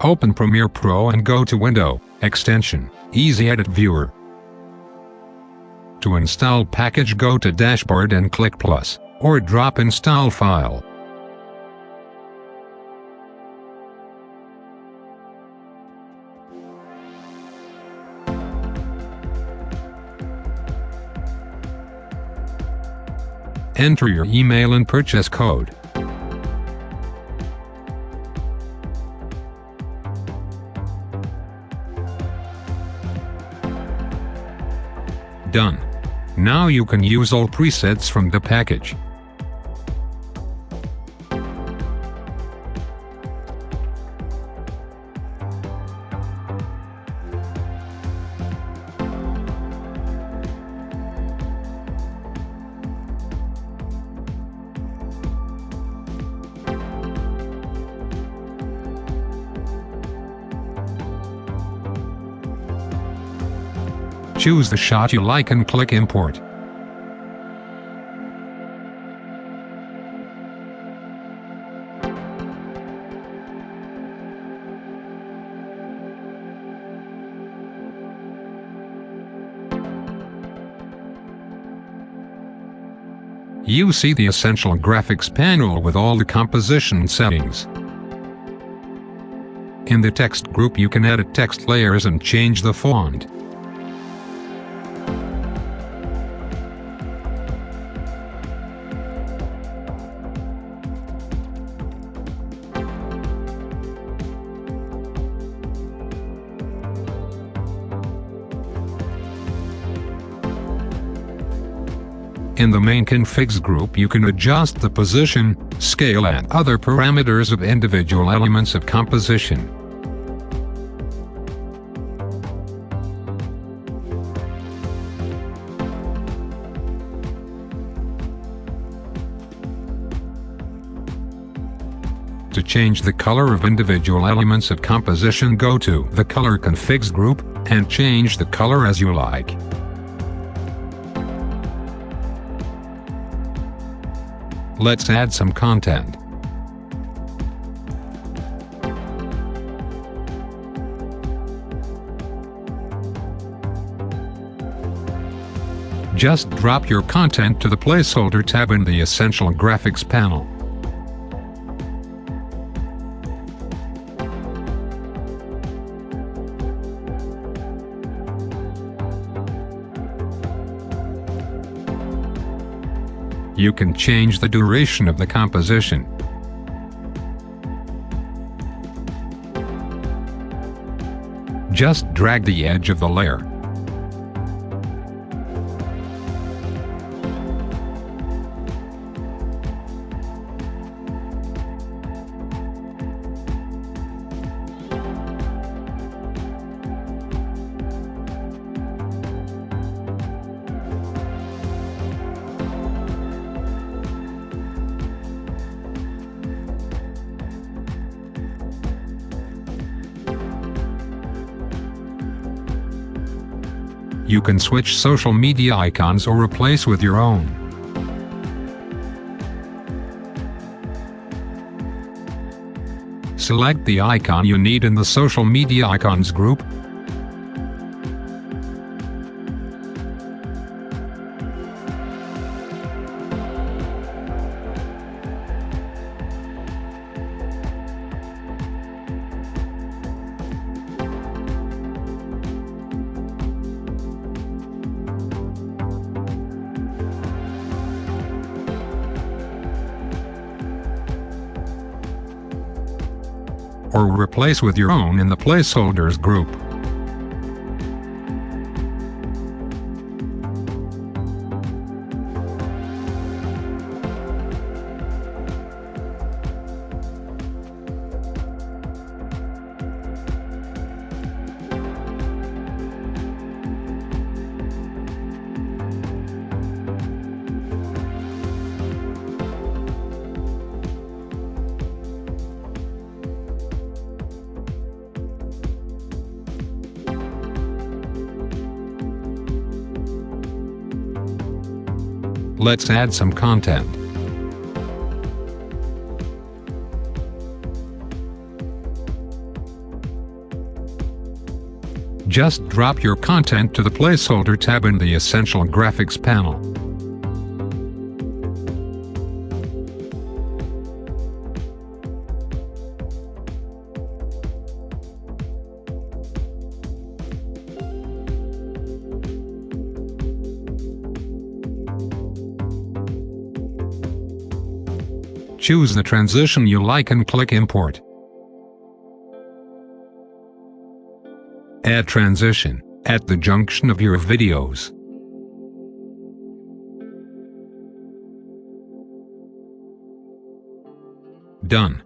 Open Premiere Pro and go to Window, Extension, Easy Edit Viewer. To install package go to Dashboard and click Plus, or drop Install File. Enter your email and purchase code. Done. Now you can use all presets from the package. Choose the shot you like and click Import. You see the Essential Graphics panel with all the composition settings. In the text group you can edit text layers and change the font. In the main configs group you can adjust the position, scale and other parameters of individual elements of composition. To change the color of individual elements of composition go to the Color Configs group, and change the color as you like. Let's add some content. Just drop your content to the placeholder tab in the Essential Graphics panel. You can change the duration of the composition. Just drag the edge of the layer. You can switch social media icons or replace with your own. Select the icon you need in the social media icons group, or replace with your own in the placeholders group. Let's add some content. Just drop your content to the placeholder tab in the Essential Graphics panel. Choose the transition you like and click Import. Add transition at the junction of your videos. Done.